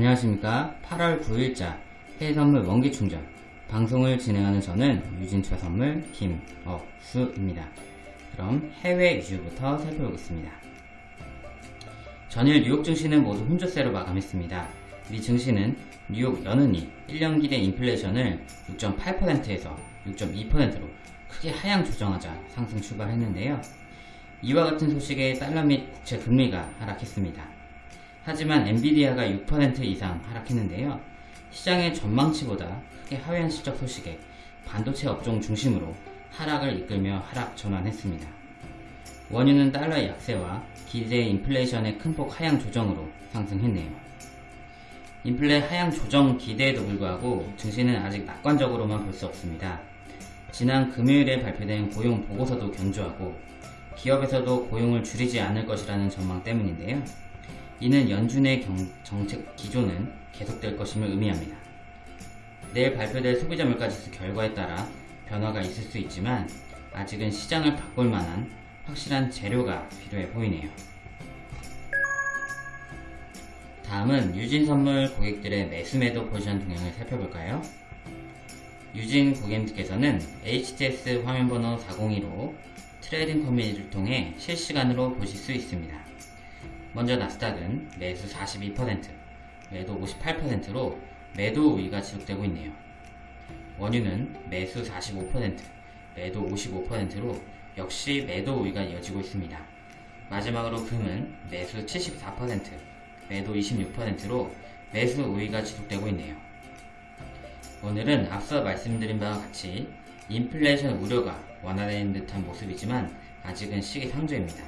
안녕하십니까. 8월 9일자 해외선물 원기충전. 방송을 진행하는 저는 유진투자선물 김억수입니다. 그럼 해외 이슈부터 살펴보겠습니다. 전일 뉴욕 증시는 모두 혼조세로 마감했습니다. 미 증시는 뉴욕 연은이 1년 기 대 인플레이션을 6.8%에서 6.2%로 크게 하향 조정하자 상승 출발했는데요. 이와 같은 소식에 달러 및 국채 금리가 하락했습니다 하지만 엔비디아가 6% 이상 하락했는데요. 시장의 전망치보다 크게 하회한 실적 소식에 반도체 업종 중심으로 하락을 이끌며 하락 전환했습니다. 원유는 달러의 약세와 기대 인플레이션의 큰 폭 하향 조정으로 상승했네요. 인플레 하향 조정 기대에도 불구하고 증시는 아직 낙관적으로만 볼 수 없습니다. 지난 금요일에 발표된 고용 보고서도 견조하고 기업에서도 고용을 줄이지 않을 것이라는 전망 때문인데요. 이는 연준의 경, 정책 기조는 계속될 것임을 의미합니다. 내일 발표될 소비자 물가지수 결과에 따라 변화가 있을 수 있지만 아직은 시장을 바꿀 만한 확실한 재료가 필요해 보이네요. 다음은 유진선물 고객들의 매수매도 포지션 동향을 살펴볼까요? 유진 고객님께서는 HTS 화면번호 402로 trading 커뮤니티를 통해 실시간으로 보실 수 있습니다. 먼저 나스닥은 매수 42%, 매도 58%로 매도 우위가 지속되고 있네요. 원유는 매수 45%, 매도 55%로 역시 매도 우위가 이어지고 있습니다. 마지막으로 금은 매수 74%, 매도 26%로 매수 우위가 지속되고 있네요. 오늘은 앞서 말씀드린 바와 같이 인플레이션 우려가 완화되는 듯한 모습이지만 아직은 시기상조입니다.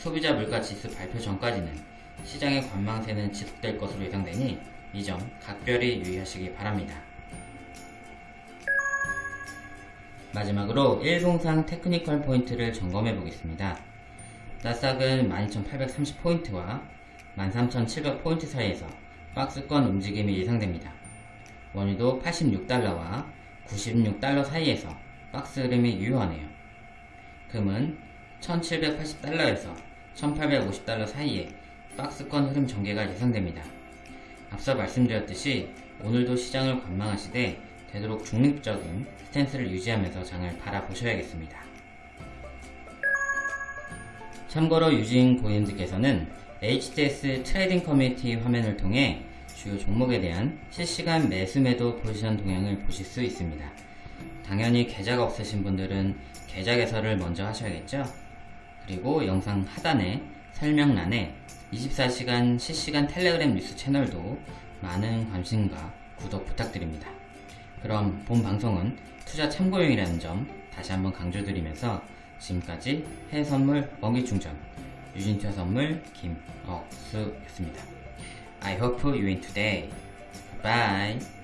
소비자 물가 지수 발표 전까지는 시장의 관망세는 지속될 것으로 예상되니 이 점 각별히 유의하시기 바랍니다. 마지막으로 일봉상 technical 포인트를 점검해 보겠습니다. 나스닥은 12,830포인트와 13,700포인트 사이에서 박스권 움직임이 예상됩니다. 원유도 86달러와 96달러 사이에서 박스 흐름이 유효하네요. 금은 1780달러에서 1850달러 사이에 박스권 흐름 전개가 예상됩니다. 앞서 말씀드렸듯이 오늘도 시장을 관망하시되 되도록 중립적인 스탠스를 유지하면서 장을 바라보셔야겠습니다. 참고로 유진 고객님들께서는 HTS trading 커뮤니티 화면을 통해 주요 종목에 대한 실시간 매수 매도 포지션 동향을 보실 수 있습니다. 당연히 계좌가 없으신 분들은 계좌 개설을 먼저 하셔야겠죠? 그리고 영상 하단에 설명란에 24시간 실시간 텔레그램 뉴스 채널도 많은 관심과 구독 부탁드립니다. 그럼 본 방송은 투자 참고용이라는 점 다시 한번 강조드리면서 지금까지 해외선물 먹이충전 유진투자 선물 김억수였습니다. I hope you win today. Bye.